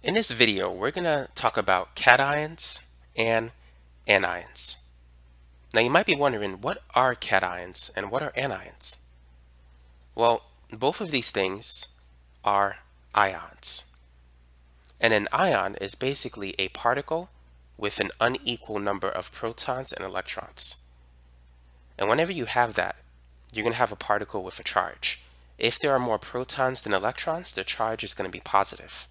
In this video, we're going to talk about cations and anions. Now you might be wondering, what are cations and what are anions? Well, both of these things are ions. And an ion is basically a particle with an unequal number of protons and electrons. And whenever you have that, you're going to have a particle with a charge. If there are more protons than electrons, the charge is going to be positive.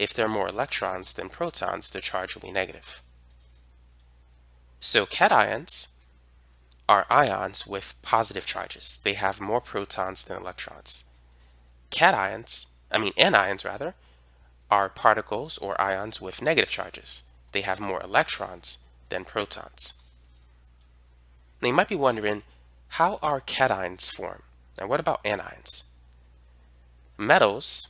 If there are more electrons than protons, the charge will be negative. So cations are ions with positive charges. They have more protons than electrons. Cations, I mean anions rather, are particles or ions with negative charges. They have more electrons than protons. Now you might be wondering, how are cations formed? And what about anions? Metals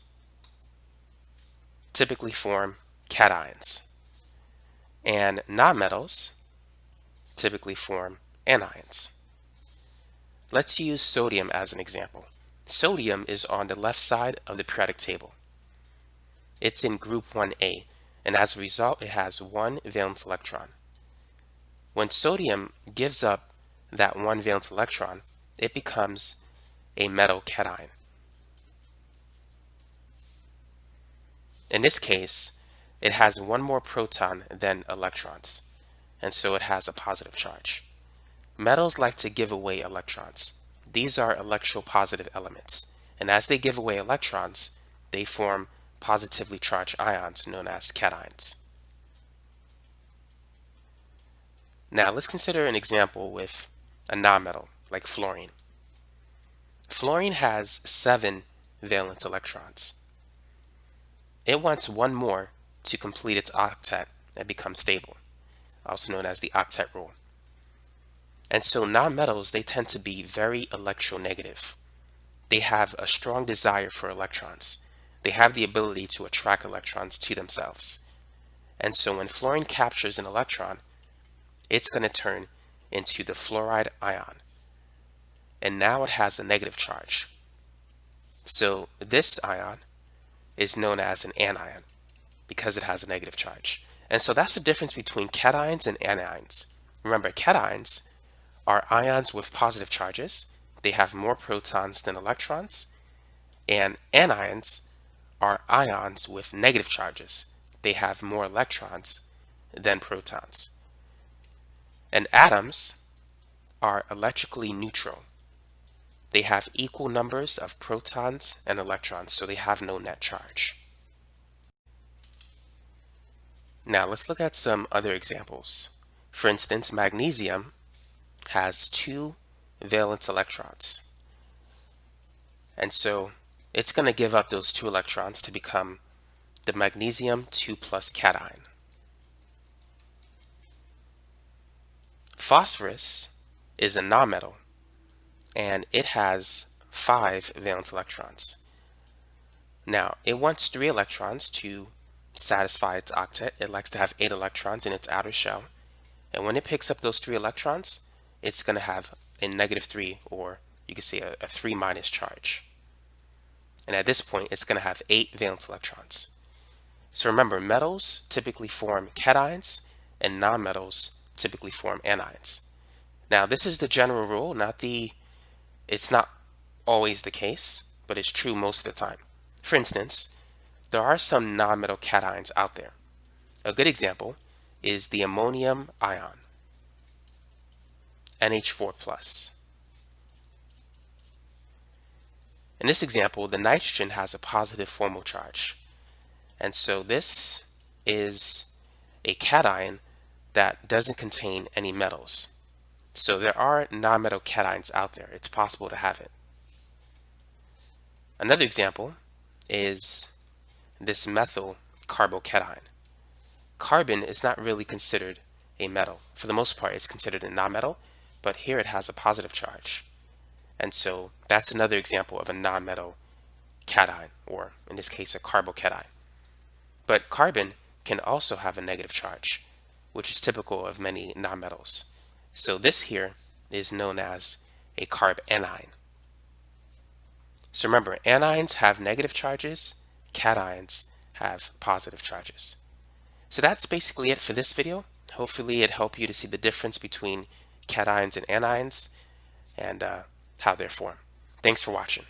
typically form cations, and nonmetals typically form anions. Let's use sodium as an example. Sodium is on the left side of the periodic table. It's in group 1a, and as a result, it has one valence electron. When sodium gives up that one valence electron, it becomes a metal cation. In this case, it has one more proton than electrons, and so it has a positive charge. Metals like to give away electrons. These are electropositive elements, and as they give away electrons, they form positively charged ions known as cations. Now let's consider an example with a nonmetal like fluorine. Fluorine has seven valence electrons. It wants one more to complete its octet and become stable, also known as the octet rule. And so nonmetals, they tend to be very electronegative. They have a strong desire for electrons. They have the ability to attract electrons to themselves. And so when fluorine captures an electron, it's going to turn into the fluoride ion. And now it has a negative charge. So this ion is known as an anion because it has a negative charge. And so that's the difference between cations and anions. Remember, cations are ions with positive charges. They have more protons than electrons. And anions are ions with negative charges. They have more electrons than protons. And atoms are electrically neutral. They have equal numbers of protons and electrons, so they have no net charge. Now let's look at some other examples. For instance, magnesium has two valence electrons. And so it's going to give up those two electrons to become the magnesium 2 plus cation. Phosphorus is a nonmetal and it has five valence electrons. Now, it wants three electrons to satisfy its octet. It likes to have eight electrons in its outer shell. And when it picks up those three electrons, it's going to have a negative three, or you could say a, a three minus charge. And at this point, it's going to have eight valence electrons. So remember, metals typically form cations, and nonmetals typically form anions. Now, this is the general rule, not the it's not always the case, but it's true most of the time. For instance, there are some nonmetal cations out there. A good example is the ammonium ion, NH4+. In this example, the nitrogen has a positive formal charge. And so this is a cation that doesn't contain any metals. So there are nonmetal cations out there. It's possible to have it. Another example is this methyl carbocation. Carbon is not really considered a metal. For the most part, it's considered a nonmetal, but here it has a positive charge. And so that's another example of a nonmetal cation, or in this case, a carbocation. But carbon can also have a negative charge, which is typical of many nonmetals. So this here is known as a carb anion. So remember, anions have negative charges, cations have positive charges. So that's basically it for this video. Hopefully it helped you to see the difference between cations and anions and uh, how they're formed. Thanks for watching.